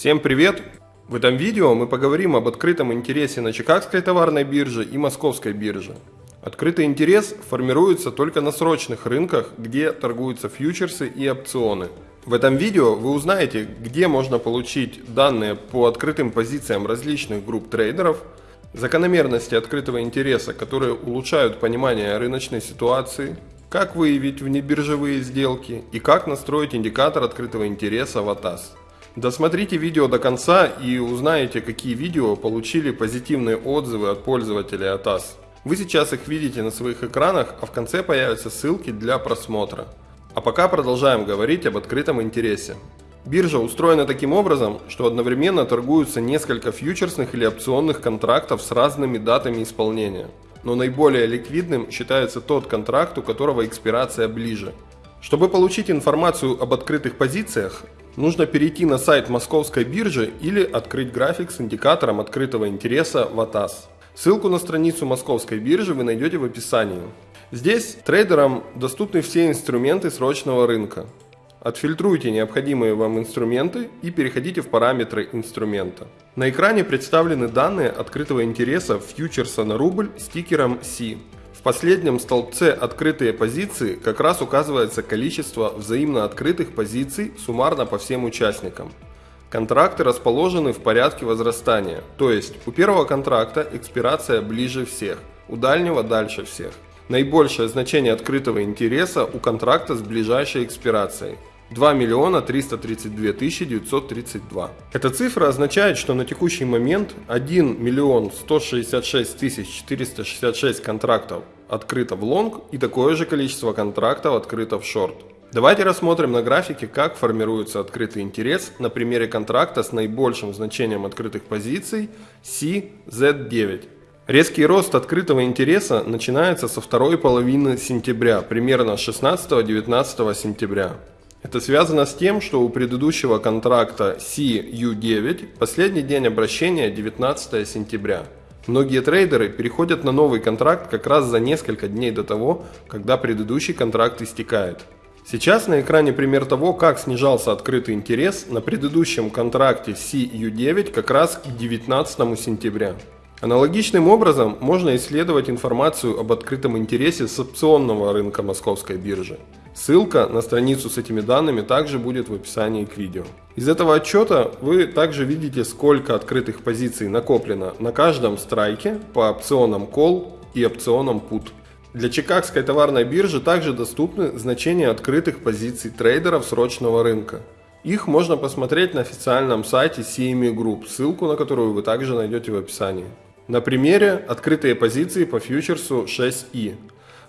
Всем привет! В этом видео мы поговорим об открытом интересе на Чикагской товарной бирже и Московской бирже. Открытый интерес формируется только на срочных рынках, где торгуются фьючерсы и опционы. В этом видео вы узнаете, где можно получить данные по открытым позициям различных групп трейдеров, закономерности открытого интереса, которые улучшают понимание рыночной ситуации, как выявить внебиржевые сделки и как настроить индикатор открытого интереса в АТАС. Досмотрите видео до конца и узнаете, какие видео получили позитивные отзывы от пользователей АТАС. Вы сейчас их видите на своих экранах, а в конце появятся ссылки для просмотра. А пока продолжаем говорить об открытом интересе. Биржа устроена таким образом, что одновременно торгуются несколько фьючерсных или опционных контрактов с разными датами исполнения. Но наиболее ликвидным считается тот контракт, у которого экспирация ближе. Чтобы получить информацию об открытых позициях, нужно перейти на сайт московской биржи или открыть график с индикатором открытого интереса в АТАС. Ссылку на страницу московской биржи вы найдете в описании. Здесь трейдерам доступны все инструменты срочного рынка. Отфильтруйте необходимые вам инструменты и переходите в параметры инструмента. На экране представлены данные открытого интереса фьючерса на рубль с тикером C. В последнем столбце «Открытые позиции» как раз указывается количество взаимно открытых позиций суммарно по всем участникам. Контракты расположены в порядке возрастания, то есть у первого контракта экспирация ближе всех, у дальнего дальше всех. Наибольшее значение открытого интереса у контракта с ближайшей экспирацией – 2 миллиона 332 тысячи 932. Эта цифра означает, что на текущий момент 1 миллион 166 тысяч 466 контрактов открыто в лонг и такое же количество контрактов открыто в шорт. Давайте рассмотрим на графике, как формируется открытый интерес на примере контракта с наибольшим значением открытых позиций CZ9. Резкий рост открытого интереса начинается со второй половины сентября, примерно 16-19 сентября. Это связано с тем, что у предыдущего контракта CU9 последний день обращения 19 сентября. Многие трейдеры переходят на новый контракт как раз за несколько дней до того, когда предыдущий контракт истекает. Сейчас на экране пример того, как снижался открытый интерес на предыдущем контракте CU9 как раз к 19 сентября. Аналогичным образом можно исследовать информацию об открытом интересе с опционного рынка московской биржи. Ссылка на страницу с этими данными также будет в описании к видео. Из этого отчета вы также видите, сколько открытых позиций накоплено на каждом страйке по опционам Call и опционам Put. Для Чикагской товарной биржи также доступны значения открытых позиций трейдеров срочного рынка. Их можно посмотреть на официальном сайте CME Group, ссылку на которую вы также найдете в описании. На примере открытые позиции по фьючерсу 6i.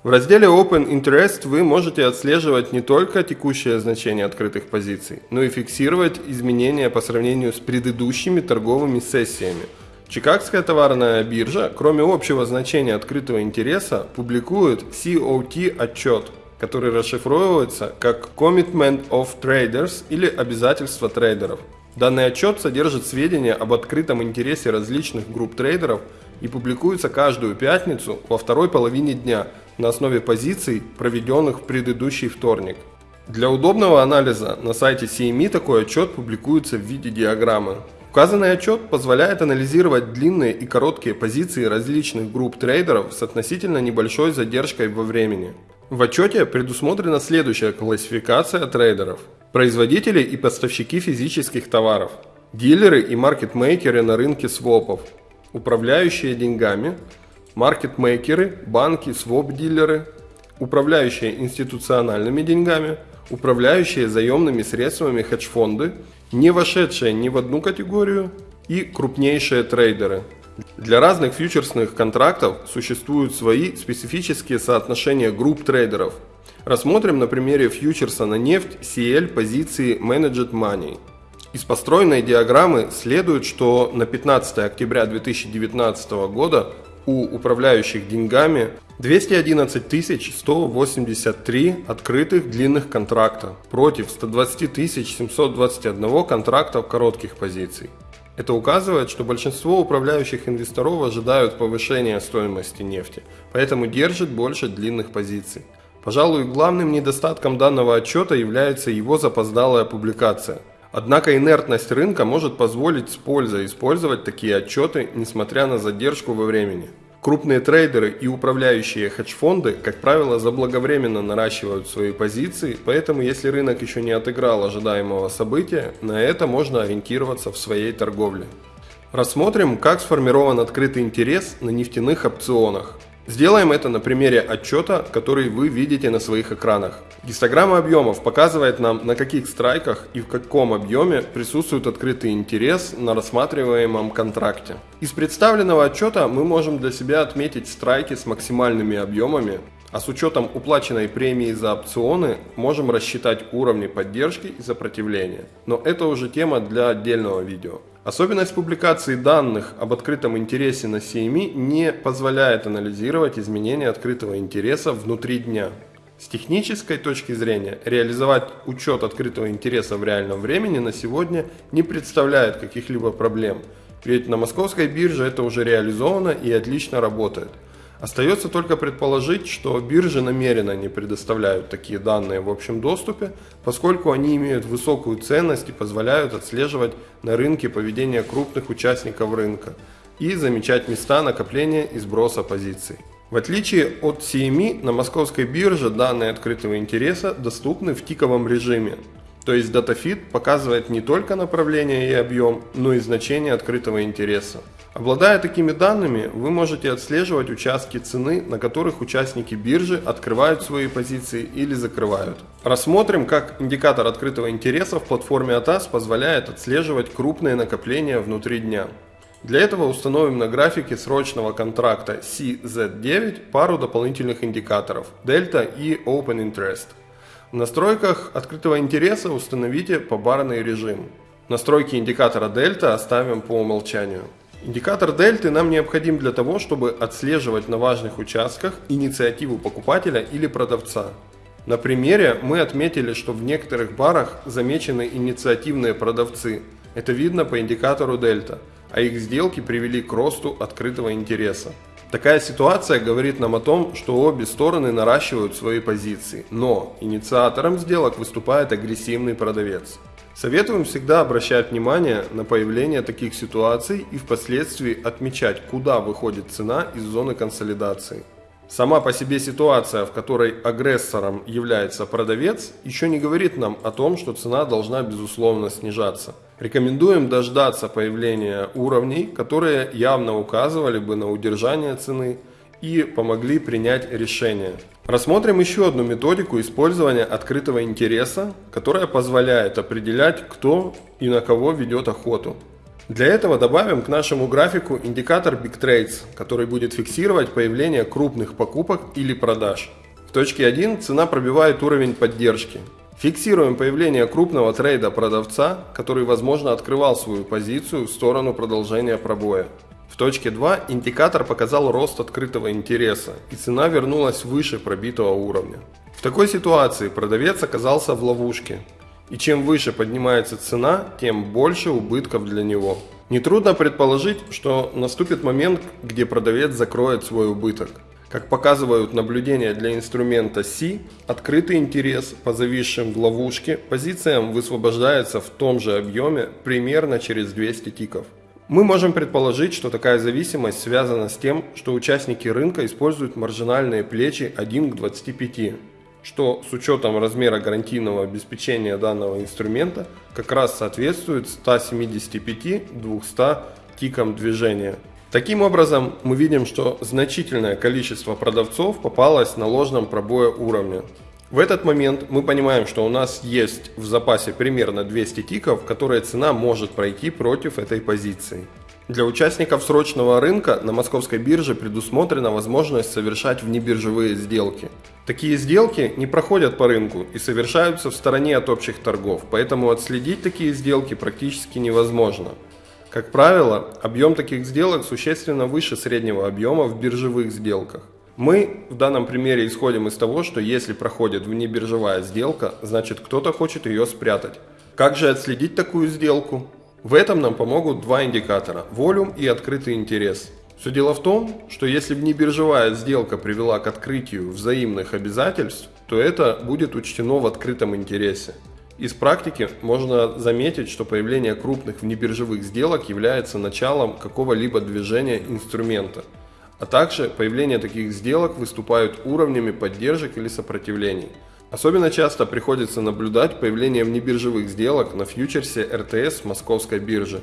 В разделе Open Interest вы можете отслеживать не только текущее значение открытых позиций, но и фиксировать изменения по сравнению с предыдущими торговыми сессиями. Чикагская товарная биржа, кроме общего значения открытого интереса, публикует COT отчет, который расшифровывается как Commitment of Traders или обязательство трейдеров. Данный отчет содержит сведения об открытом интересе различных групп трейдеров и публикуется каждую пятницу во второй половине дня – на основе позиций, проведенных в предыдущий вторник. Для удобного анализа на сайте CME такой отчет публикуется в виде диаграммы. Указанный отчет позволяет анализировать длинные и короткие позиции различных групп трейдеров с относительно небольшой задержкой во времени. В отчете предусмотрена следующая классификация трейдеров. Производители и поставщики физических товаров, дилеры и маркетмейкеры на рынке свопов, управляющие деньгами, маркетмейкеры, банки, своп-дилеры, управляющие институциональными деньгами, управляющие заемными средствами хедж-фонды, не вошедшие ни в одну категорию и крупнейшие трейдеры. Для разных фьючерсных контрактов существуют свои специфические соотношения групп трейдеров. Рассмотрим на примере фьючерса на нефть CL позиции Managed Money. Из построенной диаграммы следует, что на 15 октября 2019 года у управляющих деньгами 211 183 открытых длинных контракта против 120 721 контрактов коротких позиций. Это указывает, что большинство управляющих инвесторов ожидают повышения стоимости нефти, поэтому держат больше длинных позиций. Пожалуй, главным недостатком данного отчета является его запоздалая публикация. Однако инертность рынка может позволить с пользой использовать такие отчеты, несмотря на задержку во времени. Крупные трейдеры и управляющие хедж-фонды, как правило, заблаговременно наращивают свои позиции, поэтому если рынок еще не отыграл ожидаемого события, на это можно ориентироваться в своей торговле. Рассмотрим, как сформирован открытый интерес на нефтяных опционах. Сделаем это на примере отчета, который вы видите на своих экранах. Гистограмма объемов показывает нам, на каких страйках и в каком объеме присутствует открытый интерес на рассматриваемом контракте. Из представленного отчета мы можем для себя отметить страйки с максимальными объемами, а с учетом уплаченной премии за опционы можем рассчитать уровни поддержки и сопротивления. Но это уже тема для отдельного видео. Особенность публикации данных об открытом интересе на CME не позволяет анализировать изменения открытого интереса внутри дня. С технической точки зрения, реализовать учет открытого интереса в реальном времени на сегодня не представляет каких-либо проблем, ведь на московской бирже это уже реализовано и отлично работает. Остается только предположить, что биржи намеренно не предоставляют такие данные в общем доступе, поскольку они имеют высокую ценность и позволяют отслеживать на рынке поведение крупных участников рынка и замечать места накопления и сброса позиций. В отличие от CME, на московской бирже данные открытого интереса доступны в тиковом режиме, то есть DataFeed показывает не только направление и объем, но и значение открытого интереса. Обладая такими данными, вы можете отслеживать участки цены, на которых участники биржи открывают свои позиции или закрывают. Рассмотрим, как индикатор открытого интереса в платформе ATAS позволяет отслеживать крупные накопления внутри дня. Для этого установим на графике срочного контракта CZ9 пару дополнительных индикаторов Delta и Open Interest. В настройках открытого интереса установите побарный режим. Настройки индикатора Delta оставим по умолчанию. Индикатор дельты нам необходим для того, чтобы отслеживать на важных участках инициативу покупателя или продавца. На примере мы отметили, что в некоторых барах замечены инициативные продавцы. Это видно по индикатору дельта, а их сделки привели к росту открытого интереса. Такая ситуация говорит нам о том, что обе стороны наращивают свои позиции, но инициатором сделок выступает агрессивный продавец. Советуем всегда обращать внимание на появление таких ситуаций и впоследствии отмечать, куда выходит цена из зоны консолидации. Сама по себе ситуация, в которой агрессором является продавец, еще не говорит нам о том, что цена должна безусловно снижаться. Рекомендуем дождаться появления уровней, которые явно указывали бы на удержание цены и помогли принять решение. Рассмотрим еще одну методику использования открытого интереса, которая позволяет определять, кто и на кого ведет охоту. Для этого добавим к нашему графику индикатор Big Trades, который будет фиксировать появление крупных покупок или продаж. В точке 1 цена пробивает уровень поддержки. Фиксируем появление крупного трейда продавца, который возможно открывал свою позицию в сторону продолжения пробоя. В точке 2 индикатор показал рост открытого интереса, и цена вернулась выше пробитого уровня. В такой ситуации продавец оказался в ловушке, и чем выше поднимается цена, тем больше убытков для него. Нетрудно предположить, что наступит момент, где продавец закроет свой убыток. Как показывают наблюдения для инструмента C, открытый интерес по зависшим в ловушке позициям высвобождается в том же объеме примерно через 200 тиков. Мы можем предположить, что такая зависимость связана с тем, что участники рынка используют маржинальные плечи 1 к 25, что с учетом размера гарантийного обеспечения данного инструмента как раз соответствует 175-200 тикам движения. Таким образом, мы видим, что значительное количество продавцов попалось на ложном пробое уровня. В этот момент мы понимаем, что у нас есть в запасе примерно 200 тиков, которые цена может пройти против этой позиции. Для участников срочного рынка на московской бирже предусмотрена возможность совершать внебиржевые сделки. Такие сделки не проходят по рынку и совершаются в стороне от общих торгов, поэтому отследить такие сделки практически невозможно. Как правило, объем таких сделок существенно выше среднего объема в биржевых сделках. Мы в данном примере исходим из того, что если проходит внебиржевая сделка, значит кто-то хочет ее спрятать. Как же отследить такую сделку? В этом нам помогут два индикатора – волюм и открытый интерес. Все дело в том, что если внебиржевая сделка привела к открытию взаимных обязательств, то это будет учтено в открытом интересе. Из практики можно заметить, что появление крупных внебиржевых сделок является началом какого-либо движения инструмента, а также появление таких сделок выступают уровнями поддержек или сопротивлений. Особенно часто приходится наблюдать появление внебиржевых сделок на фьючерсе РТС Московской биржи.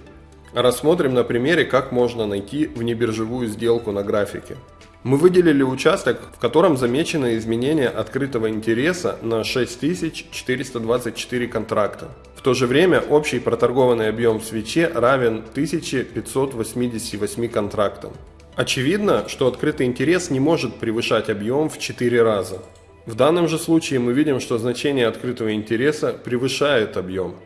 Рассмотрим на примере, как можно найти внебиржевую сделку на графике. Мы выделили участок, в котором замечено изменение открытого интереса на 6424 контракта. В то же время общий проторгованный объем в свече равен 1588 контрактам. Очевидно, что открытый интерес не может превышать объем в 4 раза. В данном же случае мы видим, что значение открытого интереса превышает объем.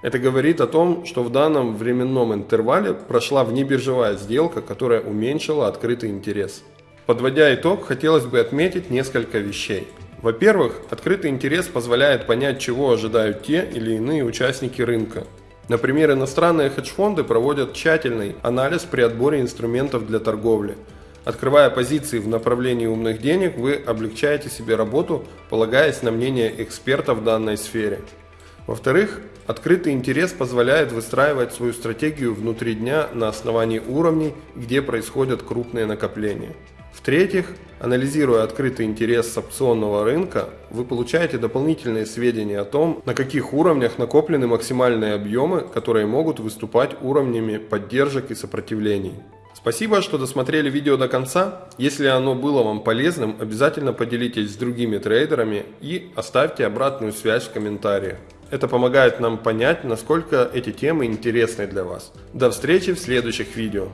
Это говорит о том, что в данном временном интервале прошла внебиржевая сделка, которая уменьшила открытый интерес. Подводя итог, хотелось бы отметить несколько вещей. Во-первых, открытый интерес позволяет понять, чего ожидают те или иные участники рынка. Например, иностранные хедж-фонды проводят тщательный анализ при отборе инструментов для торговли. Открывая позиции в направлении умных денег, вы облегчаете себе работу, полагаясь на мнение экспертов в данной сфере. Во-вторых, открытый интерес позволяет выстраивать свою стратегию внутри дня на основании уровней, где происходят крупные накопления. В-третьих, анализируя открытый интерес опционного рынка, вы получаете дополнительные сведения о том, на каких уровнях накоплены максимальные объемы, которые могут выступать уровнями поддержек и сопротивлений. Спасибо, что досмотрели видео до конца. Если оно было вам полезным, обязательно поделитесь с другими трейдерами и оставьте обратную связь в комментариях. Это помогает нам понять, насколько эти темы интересны для вас. До встречи в следующих видео.